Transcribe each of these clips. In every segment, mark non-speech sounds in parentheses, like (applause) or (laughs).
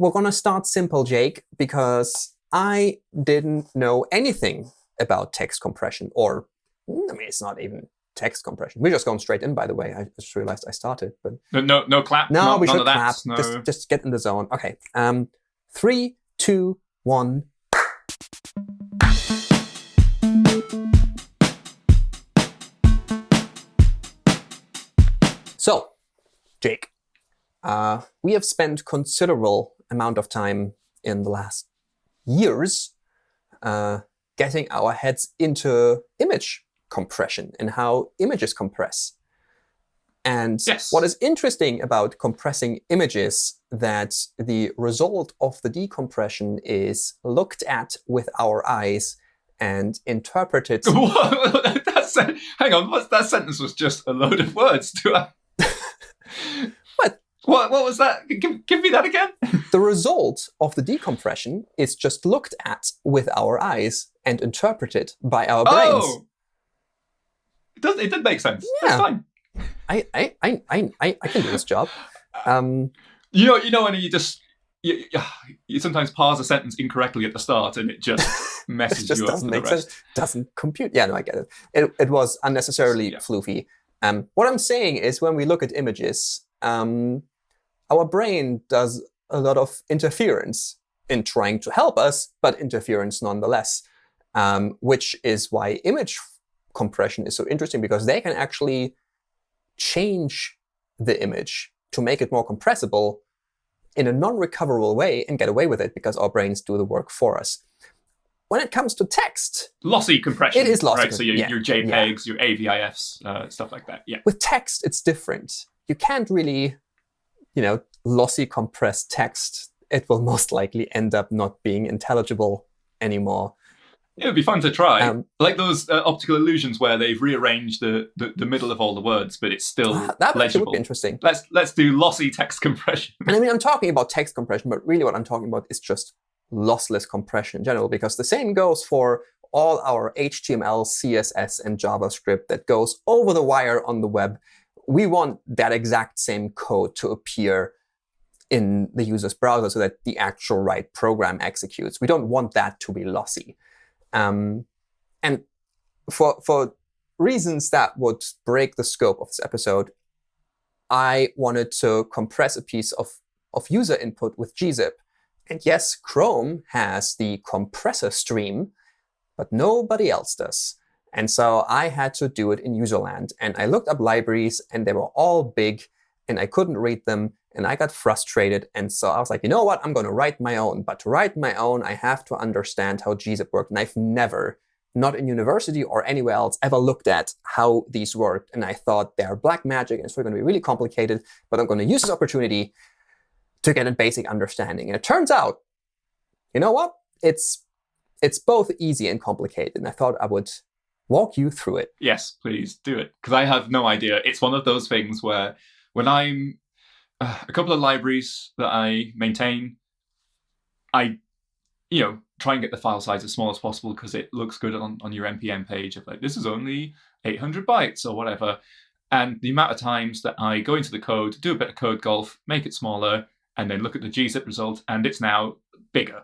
we're going to start simple, Jake, because I didn't know anything about text compression. Or, I mean, it's not even text compression. We're just going straight in, by the way. I just realized I started. but No, no, no clap. No, no we should clap. No. Just, just get in the zone. OK. Um, three, two, one. So, Jake, uh, we have spent considerable amount of time in the last years uh, getting our heads into image compression and how images compress. And Yes. what is interesting about compressing images that the result of the decompression is looked at with our eyes and interpreted. (laughs) Hang on, that sentence was just a load of words. Do I? (laughs) What? What, was that? Give, give me that again. (laughs) The result of the decompression is just looked at with our eyes and interpreted by our brains. Oh! It, does, it did make sense. Yeah. That's fine. I, I, I, I, I can do this job. Um, You know, you know when you just you, you sometimes parse a sentence incorrectly at the start and it just (laughs) it messes just you up doesn't for the make rest. sense. Doesn't compute. Yeah, no, I get it. It, it was unnecessarily Yeah. floofy. Um, what I'm saying is when we look at images, um, our brain does a lot of interference in trying to help us, but interference nonetheless, um, which is why image compression is so interesting because they can actually change the image to make it more compressible in a non-recoverable way and get away with it because our brains do the work for us. When it comes to text, Lossy compression. It is lossy Right? So your, yeah, your JPEGs, your AVIFs, uh, stuff like that. Yeah. with text, it's different. You can't really, you know, lossy compress text. It will (laughs) most likely end up not being intelligible anymore. It would be fun to try. Um, like those uh, optical illusions where they've rearranged the, the, the middle of all the words, but it's still Ah, that legible. would be interesting. Let's let's do lossy text compression. And I mean, I'm talking about text compression, but really what I'm talking about is just lossless compression in general, because the same goes for all our HTML, CSS, and JavaScript that goes over the wire on the web. We want that exact same code to appear in the user's browser so that the actual right program executes. We don't want that to be lossy. Um, and for, for reasons that would break the scope of this episode, I wanted to compress a piece of, of user input with gzip. And yes, Chrome has the compressor stream, but nobody else does. And so I had to do it in userland. And I looked up libraries, and they were all big, and I couldn't read them. And I got frustrated. And so I was like, you know what? I'm going to write my own. But to write my own, I have to understand how gzip worked. And I've never, not in university or anywhere else, ever looked at how these worked. And I thought they're black magic, and it's going to be really complicated. But I'm going to use this opportunity to get a basic understanding. And it turns out, you know what? It's it's both easy and complicated. And I thought I would walk you through it. Yes, please do it because I have no idea. It's one of those things where when I'm uh, a couple of libraries that I maintain, I you know try and get the file size as small as possible because it looks good on, on your npm page of like this is only 800 bytes or whatever. And the amount of times that I go into the code, do a bit of code golf, make it smaller, and then look at the gzip result, and it's now bigger.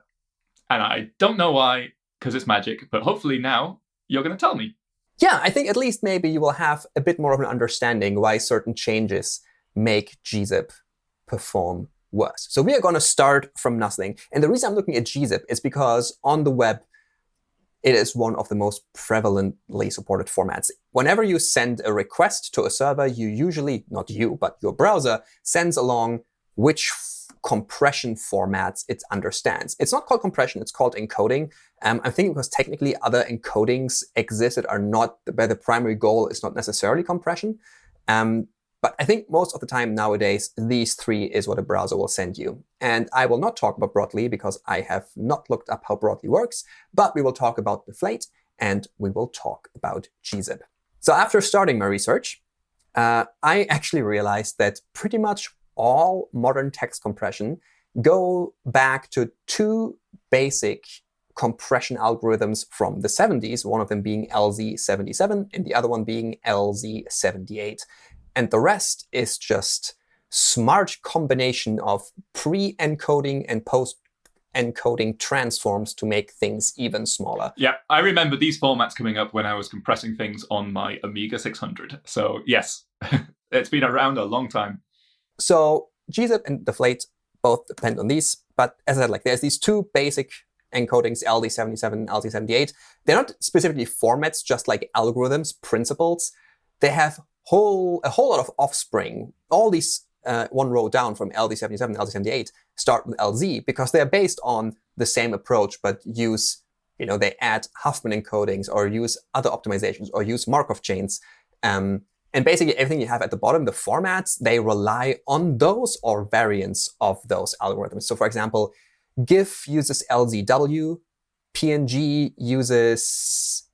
And I don't know why, because it's magic, but hopefully now you're going to tell me. Yeah, I think at least maybe you will have a bit more of an understanding why certain changes make gzip perform worse. So we are going to start from nothing. And the reason I'm looking at gzip is because on the web, it is one of the most prevalently supported formats. Whenever you send a request to a server, you usually, not you, but your browser, sends along which compression formats it understands. It's not called compression, it's called encoding. Um, I'm thinking because technically other encodings exist that are not, where the primary goal is not necessarily compression. Um, but I think most of the time nowadays, these three is what a browser will send you. And I will not talk about Brotli because I have not looked up how Brotli works, but we will talk about Deflate and we will talk about gzip. So after starting my research, uh, I (laughs) actually realized that pretty much all modern text compression go back to two basic compression algorithms from the 70s, one of them being LZ77 and the other one being LZ78. And the rest is just smart combination of pre-encoding and post-encoding transforms to make things even smaller. Yeah, I remember these formats coming up when I was compressing things on my Amiga 600. So yes, (laughs) it's been around a long time. So gzip and deflate both depend on these. But as I said, like there's these two basic encodings, LZ77 and LZ78. They're not specifically formats, just like algorithms, principles. They have whole a whole lot of offspring. All these uh, one row down from LZ77 and LZ78 start with LZ because they're based on the same approach, but use, you know, they add Huffman encodings or use other optimizations or use Markov chains. Um, and basically everything you have at the bottom, the formats, they rely on those or variants of those algorithms. So for example, GIF uses LZW, PNG uses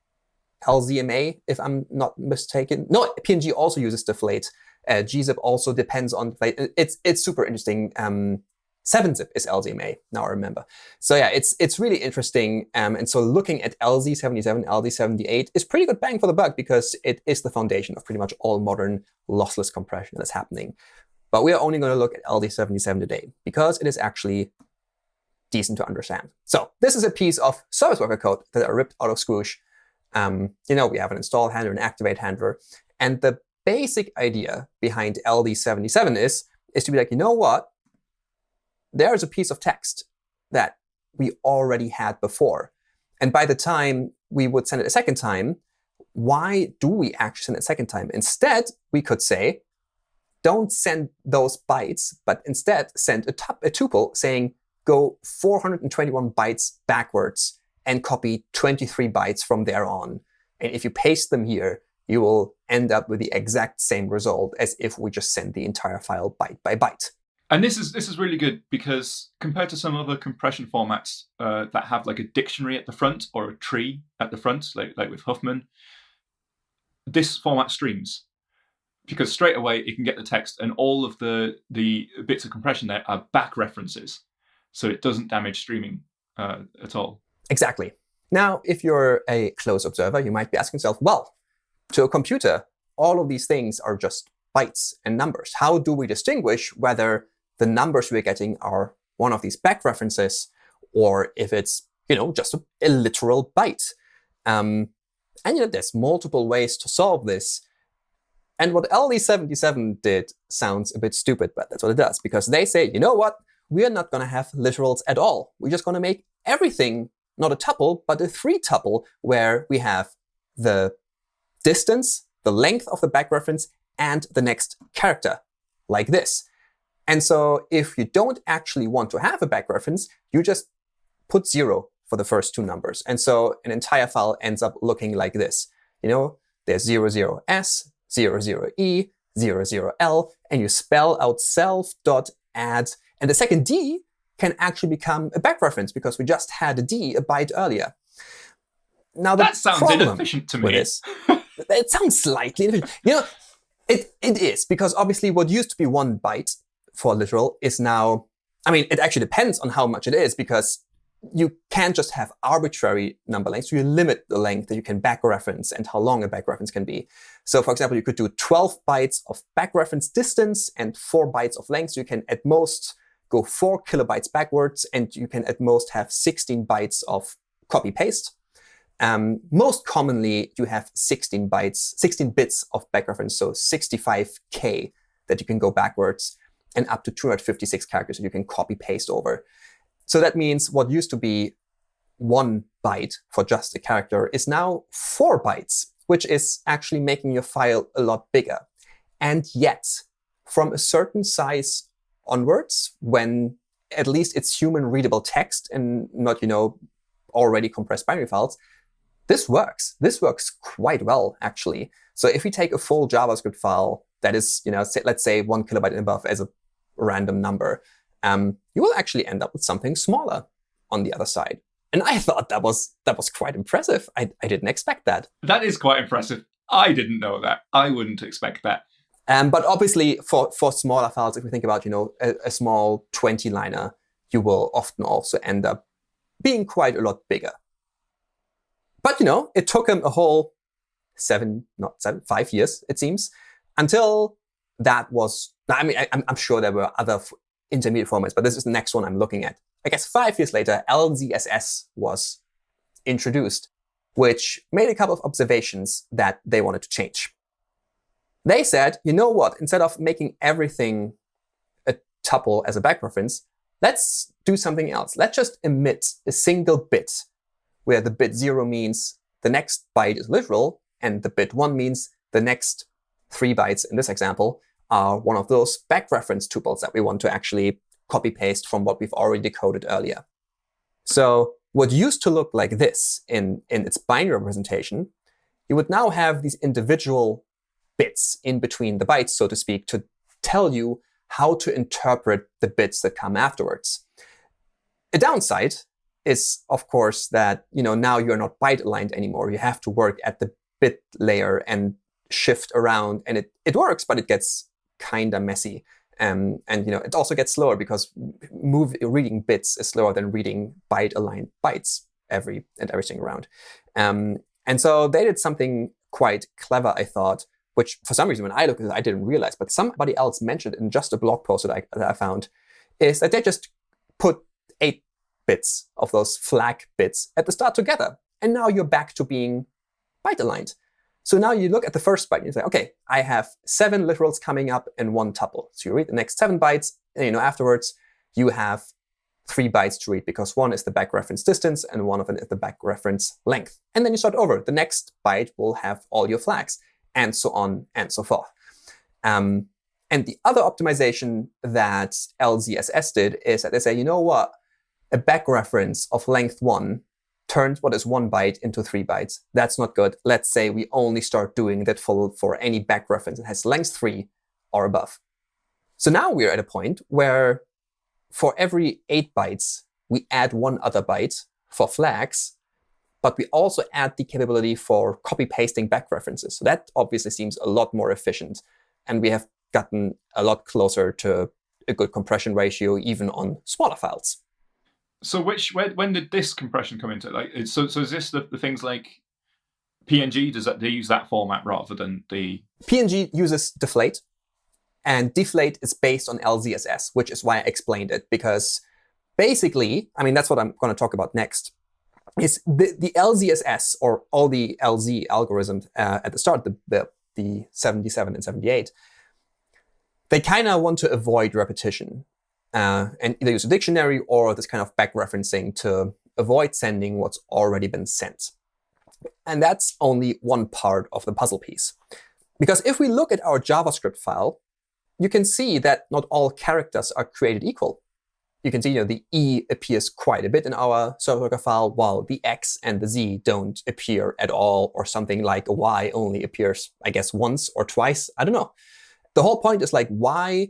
LZMA, if I'm not mistaken. No, PNG also uses deflate. Uh, gzip also depends on deflate. It's it's super interesting. Um, 7-zip is LZMA, now I remember. So yeah, it's it's really interesting. Um, and so looking at LZ77, LZ78 is pretty good bang for the buck because it is the foundation of pretty much all modern lossless compression that's happening. But we are only going to look at LZ77 today because it is actually decent to understand. So this is a piece of service worker code that I ripped out of Squoosh. Um, you know, we have an install handler, an activate handler. And the basic idea behind LZ77 is, is to be like, you know what? There's a piece of text that we already had before. And by the time we would send it a second time, why do we actually send it a second time? Instead, we could say, don't send those bytes, but instead send a, a tuple saying, go 421 bytes backwards and copy 23 bytes from there on. And if you paste them here, you will end up with the exact same result as if we just send the entire file byte by byte. And this is this is really good because compared to some other compression formats uh, that have like a dictionary at the front or a tree at the front, like, like with Huffman, this format streams because straight away it can get the text and all of the the bits of compression there are back references, so it doesn't damage streaming uh, at all. Exactly. Now, if you're a close observer, you might be asking yourself, well, to a computer, all of these things are just bytes and numbers. How do we distinguish whether the numbers we're getting are one of these back references or if it's you know, just a, a literal byte? Um, and you know, there's multiple ways to solve this. And what LZ77 did sounds a bit stupid, but that's what it does. Because they say, you know what? We are not going to have literals at all. We're just going to make everything not a tuple, but a three tuple where we have the distance, the length of the back reference, and the next character, like this. And so if you don't actually want to have a back reference, you just put zero for the first two numbers. And so an entire file ends up looking like this. You know, there's 00s, 00e, 00l, and you spell out self.add. And the second D can actually become a back reference because we just had a D a byte earlier. Now that sounds inefficient to me. This, it sounds slightly inefficient. You know, it, it is because obviously what used to be one byte for literal is now, I mean, it actually depends on how much it is because you can't just have arbitrary number lengths. So you limit the length that you can back reference and how long a back reference can be. So for example, you could do 12 bytes of back reference distance and 4 bytes of length. So you can at most go 4 kilobytes backwards, and you can at most have 16 bytes of copy-paste. Um, most commonly, you have 16 bytes, 16 bits of back reference, so 65k that you can go backwards, and up to 256 characters that you can copy-paste over. So that means what used to be one byte for just a character is now four bytes, which is actually making your file a lot bigger. And yet, from a certain size onwards, when at least it's human readable text and not, you know, already compressed binary files, this works. This works quite well, actually. So if we take a full JavaScript file that is, you know, let's say one kilobyte and above as a random number, um, you will actually end up with something smaller on the other side. And I thought that was that was quite impressive. I, I didn't expect that. That is quite impressive. I didn't know that. I wouldn't expect that. Um, but obviously, for, for smaller files, if we think about you know a, a small 20-liner, you will often also end up being quite a lot bigger. But you know, it took him a whole seven, not seven, five years, it seems, until that was Now, I mean, I, am sure there were other intermediate formats, but this is the next one I'm looking at. I guess five years later, LZSS was introduced, which made a couple of observations that they wanted to change. They said, you know what? Instead of making everything a tuple as a back reference, let's do something else. Let's just emit a single bit, where the bit 0 means the next byte is literal, and the bit 1 means the next three bytes in this example are one of those back reference tuples that we want to actually copy paste from what we've already decoded earlier. So what used to look like this in, in its binary representation, you would now have these individual bits in between the bytes, so to speak, to tell you how to interpret the bits that come afterwards. A downside is, of course, that you know now you're not byte aligned anymore. You have to work at the bit layer and shift around. And it, it works, but it gets kind of messy. Um, and you know, it also gets slower because move reading bits is slower than reading byte-aligned bytes every and everything around. Um, and so they did something quite clever, I thought, which for some reason when I looked at it, I didn't realize, but somebody else mentioned in just a blog post that I, that I found, is that they just put eight bits of those flag bits at the start together. And now you're back to being byte aligned. So now you look at the first byte and you say, OK, I have seven literals coming up and one tuple. So you read the next seven bytes. And you know, afterwards, you have three bytes to read because one is the back reference distance and one of them is the back reference length. And then you start over. The next byte will have all your flags and so on and so forth. Um, and the other optimization that LZSS did is that they say, you know what? A back reference of length 1 turns what is one byte into three bytes. That's not good. Let's say we only start doing that for, for any back reference that has length 3 or above. So now we're at a point where for every 8 bytes, we add one other byte for flags, but we also add the capability for copy-pasting back references. So that obviously seems a lot more efficient. And we have gotten a lot closer to a good compression ratio, even on smaller files. So which when, when did this compression come into it? like so so is this the, the things like PNG does that they use that format rather than the PNG uses deflate and deflate is based on LZSS, which is why I explained it because basically, I mean that's what I'm going to talk about next. Is the, the LZSS or all the LZ algorithms uh, at the start, the, the the 77 and 78, they kind of want to avoid repetition uh, and either use a dictionary or this kind of back referencing to avoid sending what's already been sent. And that's only one part of the puzzle piece. Because if we look at our JavaScript file, you can see that not all characters are created equal. You can see you know, the E appears quite a bit in our server file, while the X and the Z don't appear at all, or something like a Y only appears, I guess, once or twice. I don't know. The whole point is like, why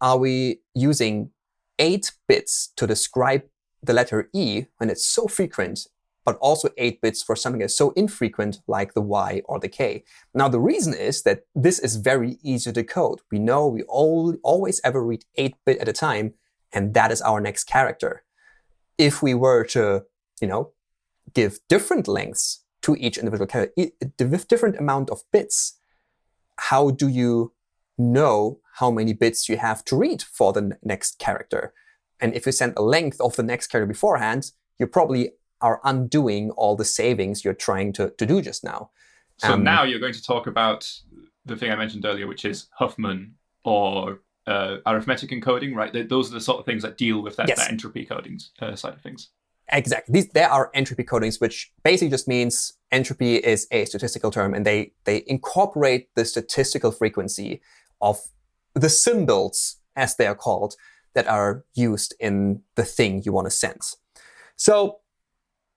are we using 8 bits to describe the letter E when it's so frequent, but also 8 bits for something that's so infrequent like the Y or the K. Now, the reason is that this is very easy to decode. We know we all, always ever read 8 bit at a time, and that is our next character. If we were to you know, give different lengths to each individual character, different amount of bits, how do you know how many bits you have to read for the next character. And if you send a length of the next character beforehand, you probably are undoing all the savings you're trying to, to do just now. So um, now you're going to talk about the thing I mentioned earlier, which is Huffman or uh, arithmetic encoding, right? Those are the sort of things that deal with that, yes. that entropy coding uh, side of things. Exactly. These there are entropy codings, which basically just means entropy is a statistical term, and they they incorporate the statistical frequency of the symbols, as they are called, that are used in the thing you want to sense. So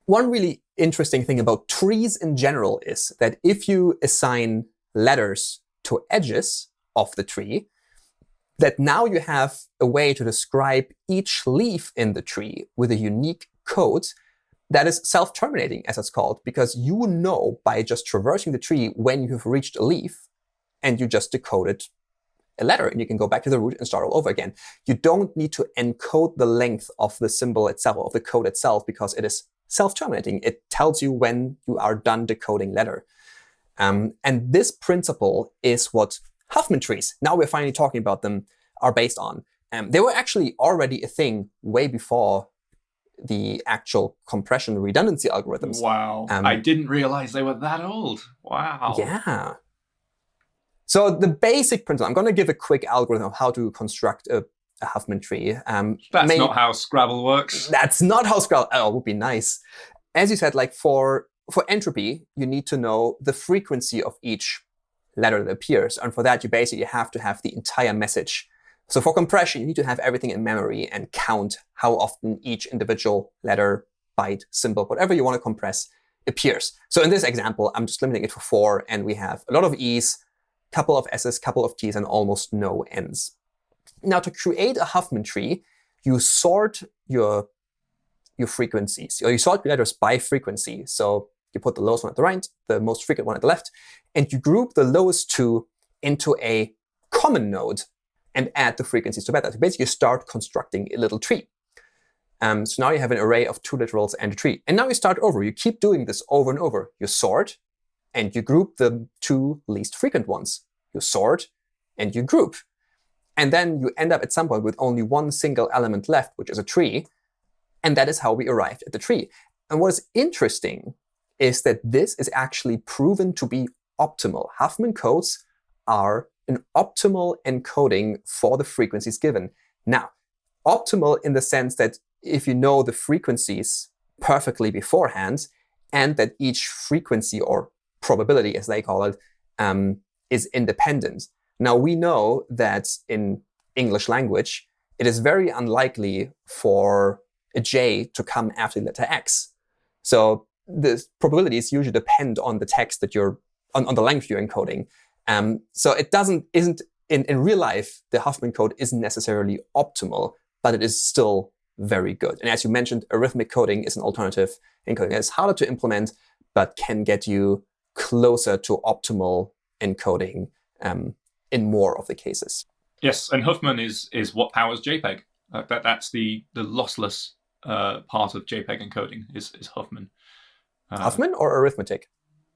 one really interesting thing about trees in general is that if you assign letters to edges of the tree, that now you have a way to describe each leaf in the tree with a unique code that is self-terminating, as it's called, because you know by just traversing the tree when you have reached a leaf, and you just decode it a letter, and you can go back to the root and start all over again. You don't need to encode the length of the symbol itself, of the code itself, because it is self-terminating. It tells you when you are done decoding letter. Um, and this principle is what Huffman trees, now we're finally talking about them, are based on. Um, they were actually already a thing way before the actual compression redundancy algorithms. Wow. Um, I didn't realize they were that old. Wow. Yeah. So the basic principle, I'm going to give a quick algorithm of how to construct a, a Huffman tree. Um, that's not how Scrabble works. That's not how Scrabble, oh, it would be nice. As you said, like for, for entropy, you need to know the frequency of each letter that appears. And for that, you basically have to have the entire message so for compression, you need to have everything in memory and count how often each individual letter, byte, symbol, whatever you want to compress appears. So in this example, I'm just limiting it to four, and we have a lot of E's, couple of S's, couple of T's, and almost no N's. Now, to create a Huffman tree, you sort your, your frequencies, or you sort your letters by frequency. So you put the lowest one at the right, the most frequent one at the left, and you group the lowest two into a common node and add the frequencies to that. So basically, you start constructing a little tree. Um, so now you have an array of two literals and a tree. And now you start over. You keep doing this over and over. You sort, and you group the two least frequent ones. You sort, and you group. And then you end up at some point with only one single element left, which is a tree. And that is how we arrived at the tree. And what is interesting is that this is actually proven to be optimal. Huffman codes are an optimal encoding for the frequencies given. Now, optimal in the sense that if you know the frequencies perfectly beforehand, and that each frequency or probability, as they call it, um, is independent. Now, we know that in English language, it is very unlikely for a j to come after the letter x. So the probabilities usually depend on the text that you're, on, on the length you're encoding. Um, so it doesn't isn't in, in real life, the Huffman code isn't necessarily optimal, but it is still very good. And as you mentioned, arithmetic coding is an alternative encoding. It's harder to implement, but can get you closer to optimal encoding um, in more of the cases. Yes, and Huffman is is what powers JPEG. Uh, that that's the the lossless uh, part of JPEG encoding is is Huffman. Uh, Huffman or arithmetic?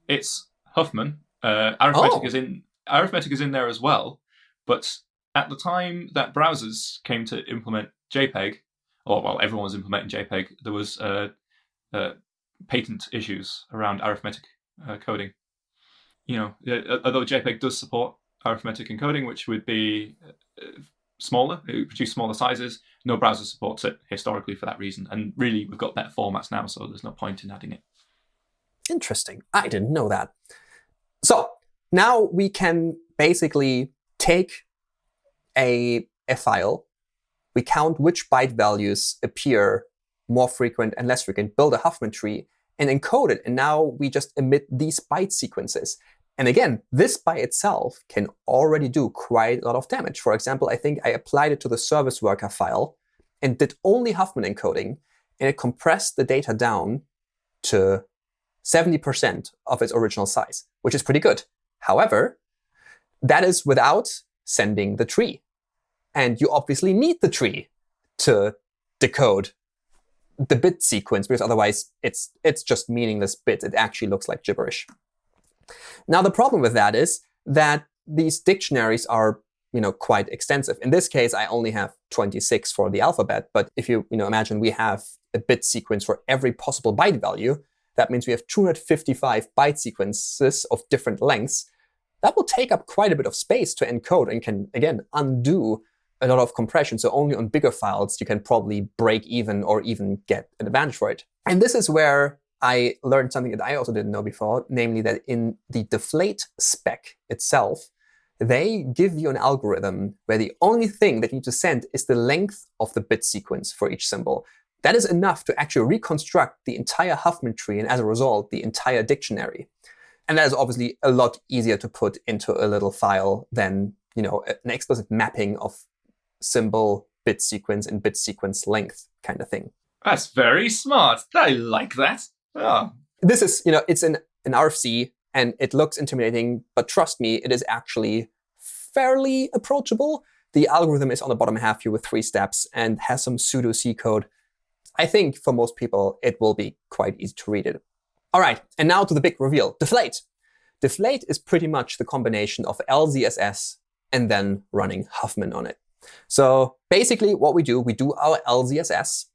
It's Huffman, uh, arithmetic oh. is in arithmetic is in there as well, but at the time that browsers came to implement JPEG, or well, everyone was implementing JPEG, there was uh, uh, patent issues around arithmetic uh, coding. You know, although JPEG does support arithmetic encoding, which would be uh, smaller, it would produce smaller sizes. No browser supports it historically for that reason. And really, we've got better formats now, so there's no point in adding it. Interesting. I didn't know that. So now we can basically take a, a file, we count which byte values appear more frequent and less frequent, build a Huffman tree, and encode it. And now we just emit these byte sequences. And again, this by itself can already do quite a lot of damage. For example, I think I applied it to the service worker file and did only Huffman encoding, and it compressed the data down to 70% of its original size, which is pretty good. However, that is without sending the tree. And you obviously need the tree to decode the bit sequence, because otherwise it's, it's just meaningless bits. It actually looks like gibberish. Now, the problem with that is that these dictionaries are you know, quite extensive. In this case, I only have 26 for the alphabet. But if you, you know, imagine we have a bit sequence for every possible byte value, that means we have 255 byte sequences of different lengths. That will take up quite a bit of space to encode and can, again, undo a lot of compression. So only on bigger files you can probably break even or even get an advantage for it. And this is where I learned something that I also didn't know before, namely that in the deflate spec itself, they give you an algorithm where the only thing that you need to send is the length of the bit sequence for each symbol. That is enough to actually reconstruct the entire Huffman tree and, as a result, the entire dictionary. And that is obviously a lot easier to put into a little file than you know, an explicit mapping of symbol, bit sequence, and bit sequence length kind of thing. That's very smart. I like that. Oh. This is, you know, it's an, an RFC, and it looks intimidating, but trust me, it is actually fairly approachable. The algorithm is on the bottom half here with three steps and has some pseudo C code I think for most people, it will be quite easy to read it. All right, and now to the big reveal, deflate. Deflate is pretty much the combination of LZSS and then running Huffman on it. So basically what we do, we do our LZSS.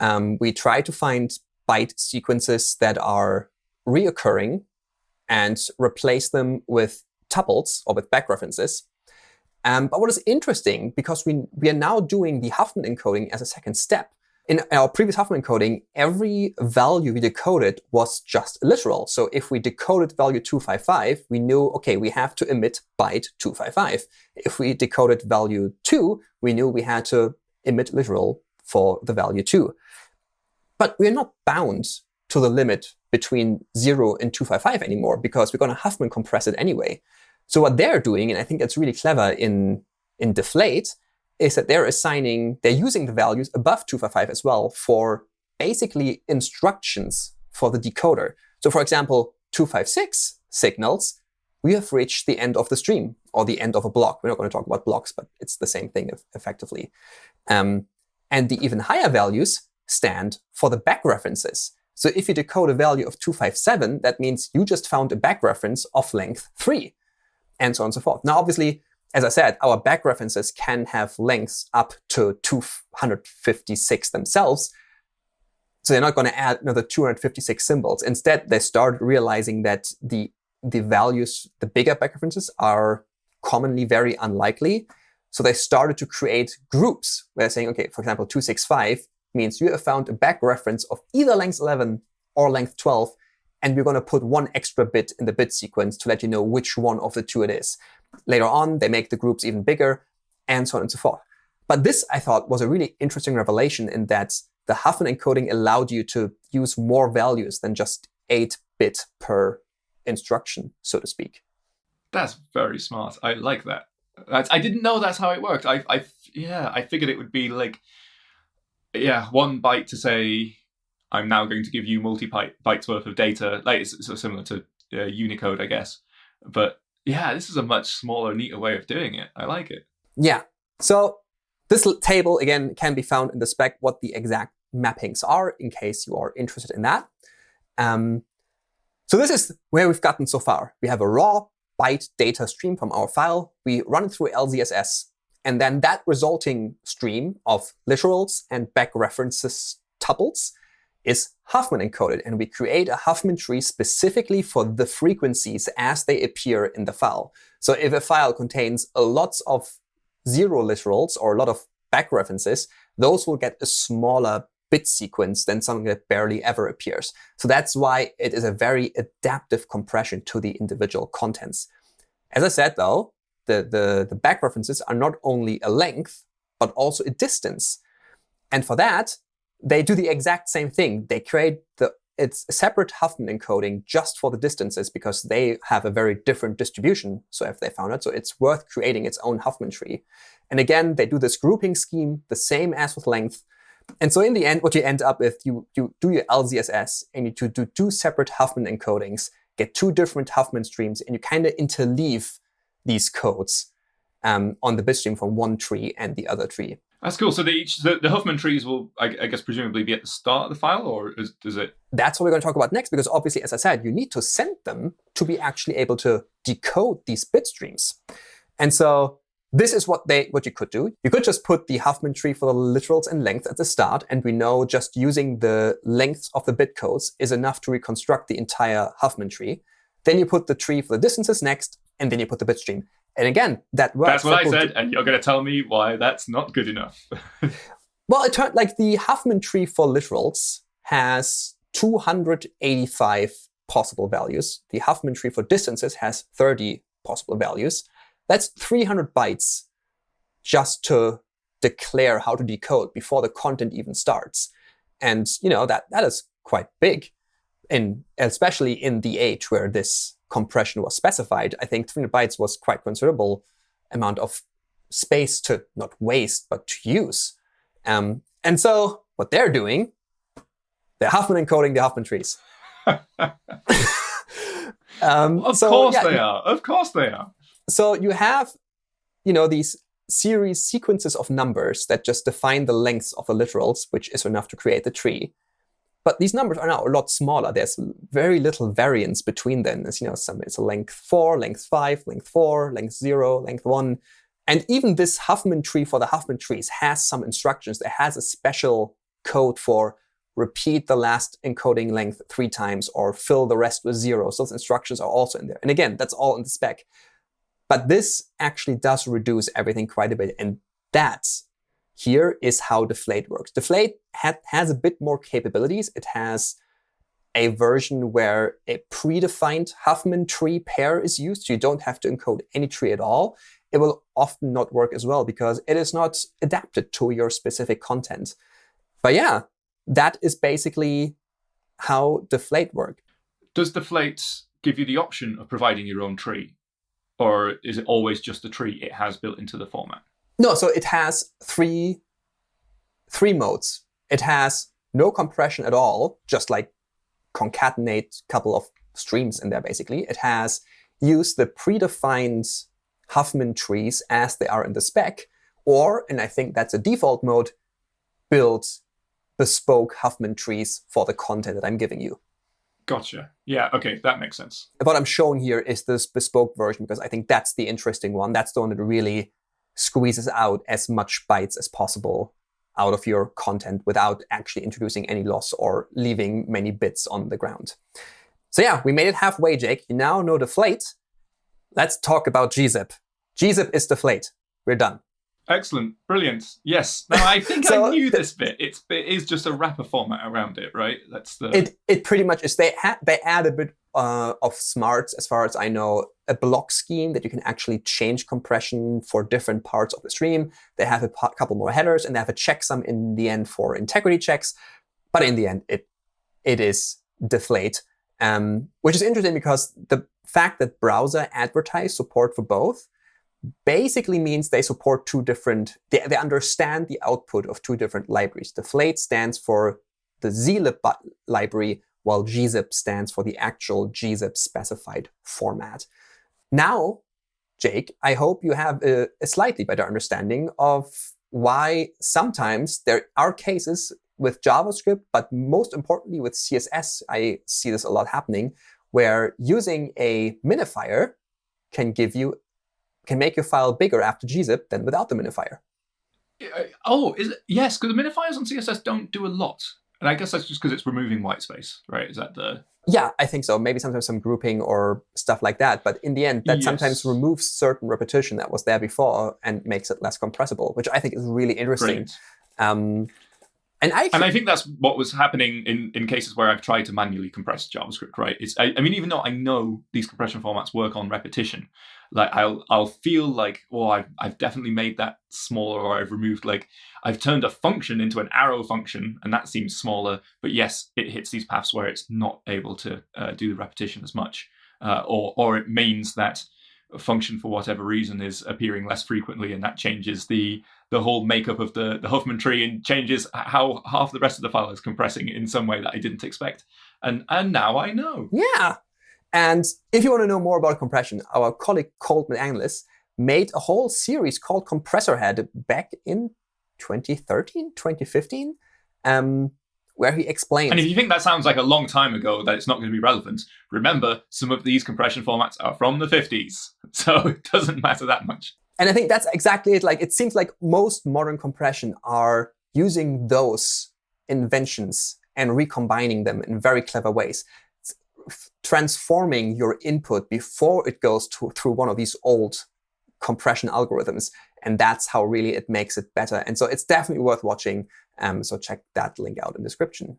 Um, we try to find byte sequences that are reoccurring and replace them with tuples or with back references. Um, but what is interesting, because we, we are now doing the Huffman encoding as a second step, in our previous Huffman encoding, every value we decoded was just a literal. So if we decoded value 255, we knew, OK, we have to emit byte 255. If we decoded value 2, we knew we had to emit literal for the value 2. But we're not bound to the limit between 0 and 255 anymore, because we're going to Huffman compress it anyway. So what they're doing, and I think that's really clever in, in Deflate, is that they're assigning, they're using the values above 255 as well for basically instructions for the decoder. So for example, 256 signals, we have reached the end of the stream or the end of a block. We're not going to talk about blocks, but it's the same thing effectively. Um, and the even higher values stand for the back references. So if you decode a value of 257, that means you just found a back reference of length 3, and so on and so forth. Now, obviously, as I said, our back references can have lengths up to 256 themselves. So they're not going to add another 256 symbols. Instead, they start realizing that the, the values, the bigger back references, are commonly very unlikely. So they started to create groups where they're saying, OK, for example, 265 means you have found a back reference of either length 11 or length 12, and we're going to put one extra bit in the bit sequence to let you know which one of the two it is. Later on, they make the groups even bigger, and so on and so forth. But this, I thought, was a really interesting revelation in that the Huffman encoding allowed you to use more values than just 8 bit per instruction, so to speak. That's very smart. I like that. That's, I didn't know that's how it worked. I, I, yeah, I figured it would be like, yeah, one byte to say, I'm now going to give you multi bytes worth of data. Like it's, it's similar to uh, Unicode, I guess. But yeah, this is a much smaller, neater way of doing it. I like it. Yeah. So this table, again, can be found in the spec what the exact mappings are in case you are interested in that. Um, so this is where we've gotten so far. We have a raw byte data stream from our file. We run it through LZSS. And then that resulting stream of literals and back references tuples is Huffman encoded. And we create a Huffman tree specifically for the frequencies as they appear in the file. So if a file contains a lots of zero literals or a lot of back references, those will get a smaller bit sequence than something that barely ever appears. So that's why it is a very adaptive compression to the individual contents. As I said, though, the, the, the back references are not only a length, but also a distance. And for that, they do the exact same thing. They create the it's a separate Huffman encoding just for the distances because they have a very different distribution. So if they found it, so it's worth creating its own Huffman tree. And again, they do this grouping scheme the same as with length. And so in the end, what you end up with, you, you do your LZSS and you do two separate Huffman encodings, get two different Huffman streams, and you kind of interleave these codes um, on the bitstream from one tree and the other tree. That's cool. So the, each the, the Huffman trees will, I, I, guess, presumably be at the start of the file, or is, does it? That's what we're going to talk about next, because obviously, as I said, you need to send them to be actually able to decode these bit streams. And so this is what they what you could do. You could just put the Huffman tree for the literals and length at the start, and we know just using the lengths of the bit codes is enough to reconstruct the entire Huffman tree. Then you put the tree for the distances next, and then you put the bit stream. And again, that works. That's what I said, and you're going to tell me why that's not good enough. (laughs) well, it turned like the Huffman tree for literals has 285 possible values. The Huffman tree for distances has 30 possible values. That's 300 bytes just to declare how to decode before the content even starts. And you know that that is quite big, in especially in the age where this compression was specified, I think 300 bytes was quite considerable amount of space to not waste, but to use. Um, and so what they're doing, they're Huffman encoding the Huffman trees. (laughs) um, of so, course yeah, they are. Of course they are. So you have you know, these series sequences of numbers that just define the lengths of the literals, which is enough to create the tree. But these numbers are now a lot smaller. There's very little variance between them. As you know, some it's a length 4, length 5, length 4, length 0, length 1. And even this Huffman tree for the Huffman trees has some instructions. It has a special code for repeat the last encoding length three times or fill the rest with zeros. Those instructions are also in there. And again, that's all in the spec. But this actually does reduce everything quite a bit. And that's here is how Deflate works. Deflate ha has a bit more capabilities. It has a version where a predefined Huffman tree pair is used. So you don't have to encode any tree at all. It will often not work as well because it is not adapted to your specific content. But yeah, that is basically how Deflate works. Does Deflate give you the option of providing your own tree? Or is it always just the tree it has built into the format? No, so it has three, three modes. It has no compression at all, just like concatenate a couple of streams in there, basically. It has used the predefined Huffman trees as they are in the spec, or, and I think that's a default mode, build bespoke Huffman trees for the content that I'm giving you. Gotcha. Yeah, OK, that makes sense. What I'm showing here is this bespoke version, because I think that's the interesting one. That's the one that really squeezes out as much bytes as possible out of your content without actually introducing any loss or leaving many bits on the ground. So yeah, we made it halfway, Jake. You now know the Deflate. Let's talk about gzip. gzip is the Deflate. We're done. Excellent. Brilliant. Yes. Now, I think (laughs) so, I knew this bit. It's, it is just a wrapper format around it, right? That's the... It, it pretty much is. They, they add a bit uh, of smarts, as far as I know, a block scheme that you can actually change compression for different parts of the stream. They have a couple more headers, and they have a checksum in the end for integrity checks. But in the end, it it is deflate, um, which is interesting because the fact that browser advertise support for both basically means they support two different, they, they understand the output of two different libraries. Deflate stands for the zlib library, while gzip stands for the actual gzip specified format. Now, Jake, I hope you have a, a slightly better understanding of why sometimes there are cases with JavaScript, but most importantly with CSS, I see this a lot happening, where using a minifier can give you can make your file bigger after gzip than without the minifier. Uh, oh, is it? yes, because the minifiers on CSS don't do a lot. And I guess that's just because it's removing white space, right? Is that the... Yeah, I think so. Maybe sometimes some grouping or stuff like that. But in the end, that yes. sometimes removes certain repetition that was there before and makes it less compressible, which I think is really interesting. Um, and I, and I think that's what was happening in, in cases where I've tried to manually compress JavaScript, right? It's I, I mean, even though I know these compression formats work on repetition, like I'll I'll feel like, oh, I've I've definitely made that smaller, or I've removed like I've turned a function into an arrow function, and that seems smaller. But yes, it hits these paths where it's not able to uh, do the repetition as much, uh, or or it means that a function for whatever reason is appearing less frequently and that changes the the whole makeup of the the Huffman tree and changes how half the rest of the file is compressing in some way that I didn't expect and and now I know yeah and if you want to know more about compression our colleague Colt McAnlis made a whole series called Compressor Head back in 2013 2015 um, where he explains. And if you think that sounds like a long time ago, that it's not going to be relevant, remember, some of these compression formats are from the 50s, (laughs) so it doesn't matter that much. And I think that's exactly it. Like It seems like most modern compression are using those inventions and recombining them in very clever ways, transforming your input before it goes to, through one of these old compression algorithms. And that's how really it makes it better. And so it's definitely worth watching. Um, so check that link out in the description.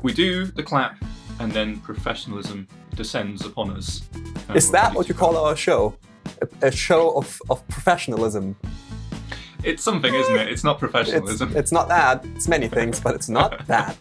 We do the clap, and then professionalism descends upon us. Is that what you call our show? A, a, show of, of professionalism? It's something, isn't it? It's not professionalism. It's, it's not that. It's many things, but it's not (laughs) that.